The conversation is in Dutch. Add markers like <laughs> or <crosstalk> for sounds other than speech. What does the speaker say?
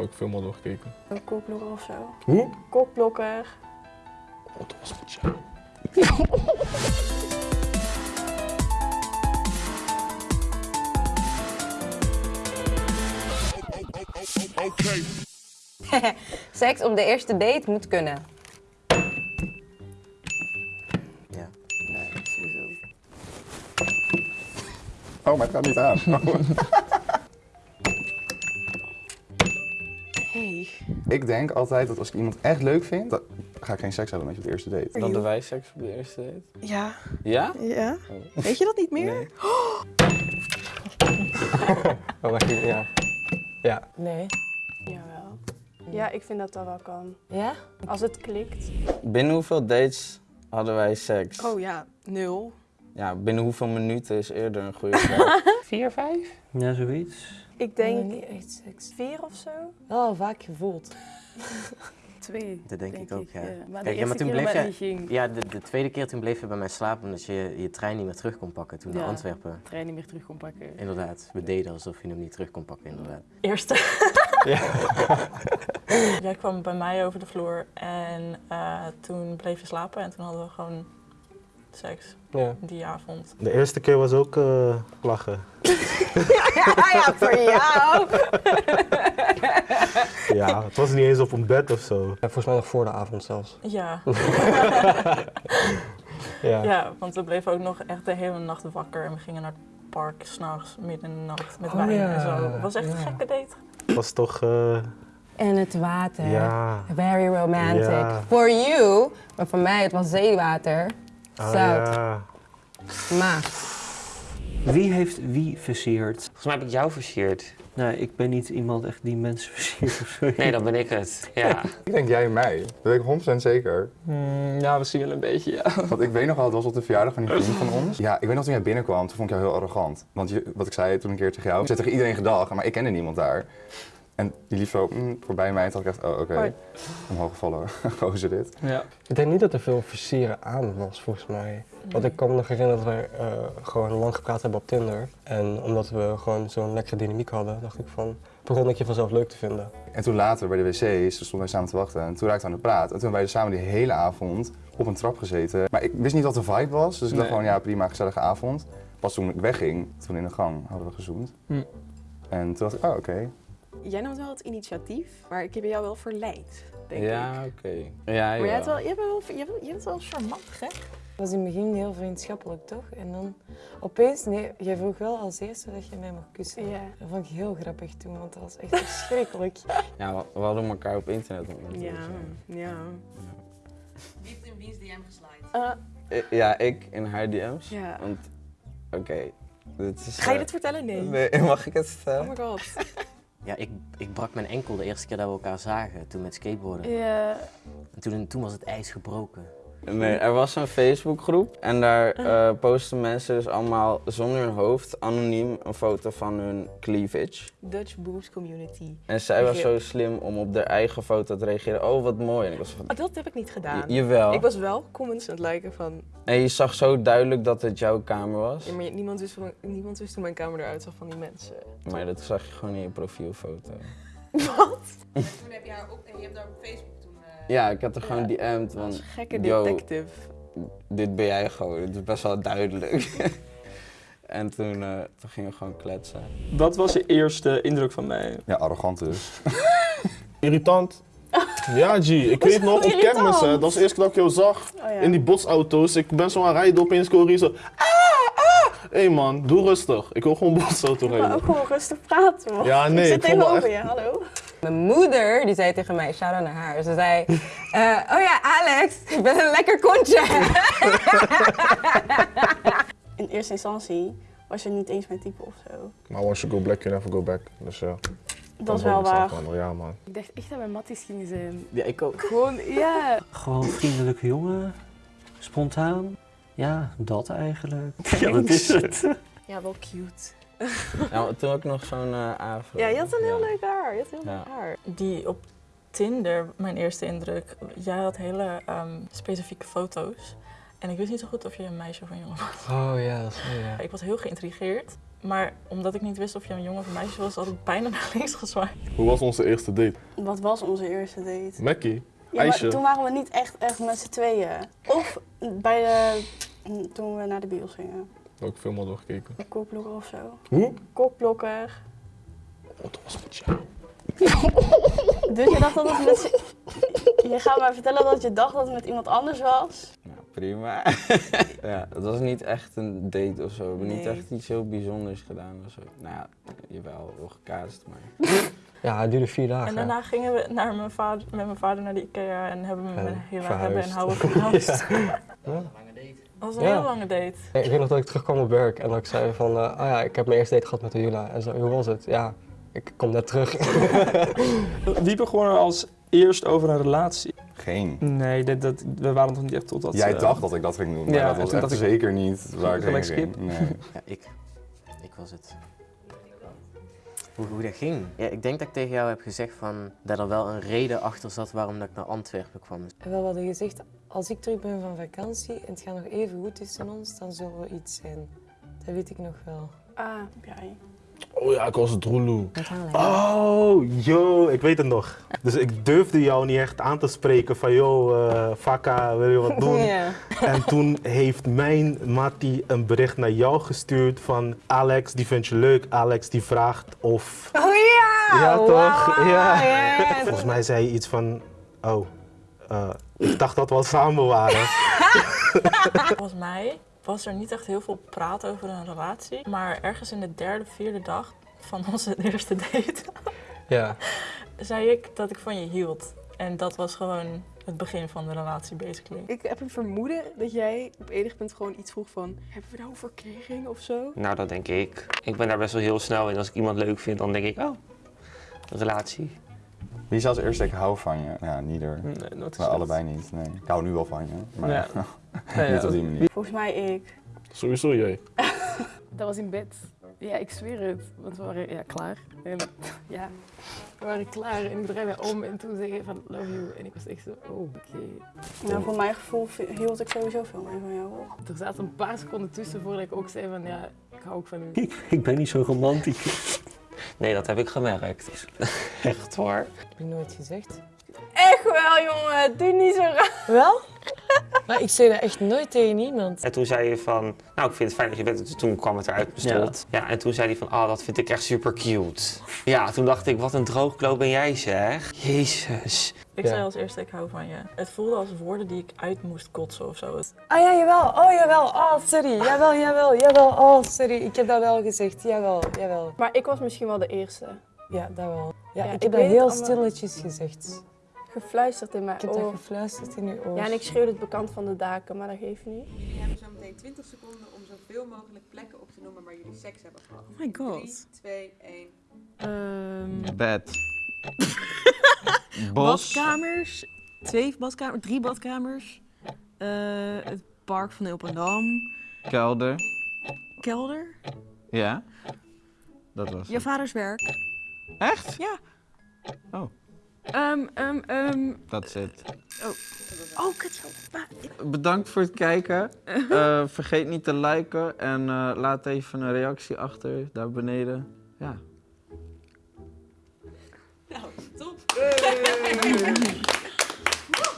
welke film hadden we gekeken? Een kokblokker of zo. Hoe? Kokblokker. Wat was het, ja. <laughs> Seks op de eerste date moet kunnen. Ja. Nee, sowieso. Oh, maar het gaat niet aan. <laughs> ik denk altijd dat als ik iemand echt leuk vind, dan ga ik geen seks hebben met je op de eerste date. Dan de wij seks op de eerste date. Ja. Ja? Ja? Weet je dat niet meer? Nee. <gasps> Oh, wacht even, ja. Ja. Nee. Jawel. Ja, ik vind dat dat wel kan. Ja? Als het klikt. Binnen hoeveel dates hadden wij seks? Oh ja, nul. Ja, binnen hoeveel minuten is eerder een goede vraag? <laughs> Vier, vijf? Ja, zoiets. Ik Denk denk niet echt seks. vier of zo. Wel vaak gevoeld. <laughs> Twee. Dat denk, ik ook, ja. Maar Kijk, de ja, maar toen bleef je- ging. Ja, de, de tweede keer toen bleef je bij mij slapen omdat je je trein niet meer terug kon pakken toen naar Ja. Antwerpen. trein niet meer terug kon pakken. Inderdaad, we deden alsof je hem niet terug kon pakken, inderdaad. Eerste. <laughs> Jij kwam bij mij over de vloer en eh, toen bleef je slapen en toen hadden we gewoon seks Ja. die avond. De eerste keer was ook eh, lachen. ja, <laughs> ja, voor jou. <laughs> Ja, het was niet eens op een bed of zo. Ja, volgens mij nog voor de avond zelfs. Ja. <laughs> Ja. ja, want we bleven ook nog echt de hele nacht wakker en we gingen naar het park s'nachts midden in de nacht met Oh, wijn ja. en zo. Het was echt een gekke date. Het was toch, eh, En het water. ja. Very romantic. Ja. For you, maar voor mij het was zeewater. Ah, Zout. ja. Maar Wie heeft wie versierd? Volgens mij heb ik jou versierd. Nou, ik ben niet iemand echt die mensen versiert of zo. Nee, dan ben ik het. Ja. <laughs> Ik denk jij en mij. Dat weet ik 100% zeker. ja, we zien wel een beetje, ja. <laughs> Want ik weet nog wel, het was op de verjaardag van die vriend van ons. <laughs> Ja, ik weet nog toen jij binnenkwam, toen vond ik jou heel arrogant. Want je, wat ik zei toen een keer tegen jou, ik zei tegen iedereen gedag, maar ik kende niemand daar. En die liep zo mm, voorbij mij en toen dacht ik echt, oh oké, Hoi. omhoog gevallen, <laughs> gozer dit. Ja. Ik denk niet dat er veel versieren aan was, volgens mij. Want ik kan me nog herinneren dat we eh, gewoon lang gepraat hebben op Tinder. En omdat we gewoon zo'n lekkere dynamiek hadden, dacht ik van, begon ik je vanzelf leuk te vinden. En toen later bij de wc's, toen stonden wij samen te wachten en toen raakten we aan de praat. En toen hebben wij dus samen die hele avond op een trap gezeten. Maar ik wist niet wat de vibe was, dus ik dacht gewoon ja prima, gezellige avond. Pas toen ik wegging, toen in de gang, hadden we gezoend. Hm. En toen dacht ik, oh oké. Jij nam wel het initiatief, maar ik heb jou wel verleid, denk Ja, ik. oké. Ja, Maar jij, hebt wel, je, hebt wel, bent wel charmant, hè? het was in het begin heel vriendschappelijk, toch? En dan opeens, nee, jij vroeg wel als eerste dat je mij mag kussen. Ja. Dat vond ik heel grappig toen, want dat was echt verschrikkelijk. <laughs> Ja, we, we hadden elkaar op internet ontmoet. Ja, dus, eh. ja. Wie heeft in wiens DM geslaaid? Eh, I- Ja, ik in haar DM's. Ja. Want, oké, dit is... ga je eh, dit vertellen? Nee. Nee, <laughs> mag ik het vertellen? Oh my god. <laughs> Ja, ik, ik brak mijn enkel de eerste keer dat we elkaar zagen, toen met skateboarden. Ja. En toen, toen was het ijs gebroken. Nee, er was een Facebookgroep en daar eh posten mensen dus allemaal zonder hun hoofd anoniem een foto van hun cleavage. Dutch Boobs Community. En zij was zo slim om op haar eigen foto te reageren. Oh, wat mooi. En ik was van, Oh, dat heb ik niet gedaan. "J- jawel. Ik was wel comments aan het liken van... En je zag zo duidelijk dat het jouw kamer was. Ja, maar niemand wist, van, niemand wist hoe mijn kamer eruit zag van die mensen. Maar dat zag je gewoon in je profielfoto. <laughs> Wat? <laughs> Toen heb je haar op, je hebt haar op Facebook Ja, ik had er gewoon DM'd van, Gekke yo, detective. dit ben jij gewoon. Het is best wel duidelijk. <laughs> en toen, eh, toen gingen we gewoon kletsen. Wat was je eerste indruk van mij? Ja, arrogant dus. <laughs> Irritant. Ja, G. Ik weet nog, op kermis, hè, dat was de eerste keer dat ik jou zag. Oh, ja. In die botsauto's. Ik ben zo aan het rijden, opeens hoor je zo... Ah, ah. Hé hey man, doe rustig. Ik wil gewoon botsauto Maar rijden. ook gewoon rustig praten, man. Ja, nee, Ik zit tegenover echt- je, hallo. Mijn moeder, die zei tegen mij, shout out naar haar. Ze zei, eh, oh ja, Alex, je bent een lekker kontje. <laughs> In eerste instantie was je niet eens mijn type of zo. Maar once you go black, you never go back. Dus ja. Dat is wel waar. Ja man. Ik dacht echt dat wij matties gingen zijn. Ja, ik ook. Gewoon, ja. Gewoon vriendelijke jongen. Spontaan. Ja, dat eigenlijk. <laughs> Ja, dat is het. Ja, wel cute. Ja, toen had ik nog zo'n eh afro. Ja, je had een heel Ja. leuk haar. Je had heel Ja. leuk haar. Die op Tinder, mijn eerste indruk, jij had hele ehm, specifieke foto's. En ik wist niet zo goed of je een meisje of een jongen was. Oh ja, dat is mooi, ja. Ik was heel geïntrigeerd. Maar omdat ik niet wist of je een jongen of een meisje was, had ik bijna naar links gezwaaid. Hoe was onze eerste date? Wat was onze eerste date? Mackie? Ja, maar toen waren we niet echt, echt met z'n tweeën. Of bij de, toen we naar de bios gingen. Welke film hadden we gekeken? Kokblokker of zo. Hoe? Kokblokker. Wat was met jou? <laughs> Dus je dacht dat het met... z'n- Je gaat mij vertellen dat je dacht dat het met iemand anders was? Nou, prima. <laughs> ja, het was niet echt een date of zo. We hebben niet echt iets heel bijzonders gedaan of zo. Nou ja, jawel, wel gekaast, maar... <laughs> Ja, het duurde vier dagen. En daarna gingen we naar mijn vader, met mijn vader naar de Ikea en hebben we verhuisd. hebben en houden verhuisd. Ja. Dat was een Ja. hele lange date. Ik weet nog dat ik terugkwam op werk en dat ik zei van, eh, oh ja, ik heb mijn eerste date gehad met Jula. En zo, hoe was het? Ja, ik kom net terug. Wie begon er als eerst over een relatie? Geen. Nee, dat, dat, we waren nog niet echt tot dat... Jij eh, dacht dat ik dat ging doen, maar ja, dat was echt ik, zeker niet waar ik heen ging. skip. Nee. Ja, ik. Ik was het. Hoe, hoe dat ging? Ja, ik denk dat ik tegen jou heb gezegd van, dat er wel een reden achter zat waarom dat ik naar Antwerpen kwam. En wel, we hadden gezegd, als ik terug ben van vakantie en het gaat nog even goed tussen ons, dan zullen we iets zijn. Dat weet ik nog wel. Ah, jij. Oh ja, ik was het Roeloe. Oh, yo, ik weet het nog. Dus ik durfde jou niet echt aan te spreken van, yo, eh Fakka, wil je wat <laughs> doen? En toen heeft mijn Mattie een bericht naar jou gestuurd van Alex, die vindt je leuk. Alex die vraagt of... Oh ja! Ja, toch? Ja. Volgens mij zei je iets van, oh, eh, ik dacht dat we al samen waren. <laughs> <laughs> Volgens mij was er niet echt heel veel praat over een relatie. Maar ergens in de derde, vierde dag van <laughs> onze eerste date ja. <laughs> zei ik dat ik van je hield. En dat was gewoon het begin van de relatie, basically. Ik heb een vermoeden dat jij op enig punt gewoon iets vroeg van... Hebben we nou verkering of zo? Nou, dat denk ik. Ik ben daar best wel heel snel in. Als ik iemand leuk vind, dan denk ik, oh, een relatie. Wie zei als eerste ik hou van je? Ja, neither. Nee, nooit allebei niet. Nee. Ik hou nu wel van je, maar Ja. <laughs> niet op die manier. Volgens mij ik. Sowieso jij. <laughs> Dat was in bed. Ja, ik zweer het. Want we waren ja, klaar. En <laughs> ja, we waren klaar en ik draai mij om en toen zei hij van love you. En ik was echt zo, oh, oké. Nou, voor mijn gevoel hield ik sowieso veel meer van jou. hoor. Er zaten een paar seconden tussen voordat ik ook zei van ja, ik hou ook van u. Ik, ik ben niet zo romantisch. Nee, dat heb ik gemerkt. <laughs> Echt hoor. Heb ik nooit gezegd. Echt wel, jongen. Doe niet zo raar. Wel? <laughs> Maar ik zei dat echt nooit tegen iemand. En toen zei je van, nou ik vind het fijn dat je bent. Toen kwam het eruit bestond. Ja. en toen zei hij van, ah dat vind ik echt super cute. Ja, toen dacht ik, wat een droogkloot ben jij zeg. Jezus. Ik Ja. zei als eerste, ik hou van je. Het voelde als woorden die ik uit moest kotsen of zo. Ah ja, jawel. Oh jawel. Oh, sorry. Jawel, jawel, jawel. Oh, sorry. Ik heb dat wel gezegd. Jawel, jawel. Maar ik was misschien wel de eerste. Ja, dat wel. Ja, Ja, ik ik heb dat heel allemaal. stilletjes gezegd. Gefluisterd in mijn Ik heb dat oor. gefluisterd in uw oor. Ja, en ik schreeuwde het bekant van de daken, maar dat geeft niet. Jullie hebben zo meteen 20 seconden om zoveel mogelijk plekken op te noemen waar jullie seks hebben gehad. Oh my god. 3, 2, 1. Ehm Bed. <laughs> Bos. badkamers. Twee badkamers, drie badkamers. Eh, het park van Ilpendam. Kelder. Kelder. Ja. Dat was Je het. vaders werk. Echt? Ja. Oh. Ehm, ehm, ehm. Dat is het. Oh. Oh, kut zo. Bedankt voor het kijken. <laughs> Eh, vergeet niet te liken en eh, laat even een reactie achter daar beneden. Ja. Nou, top.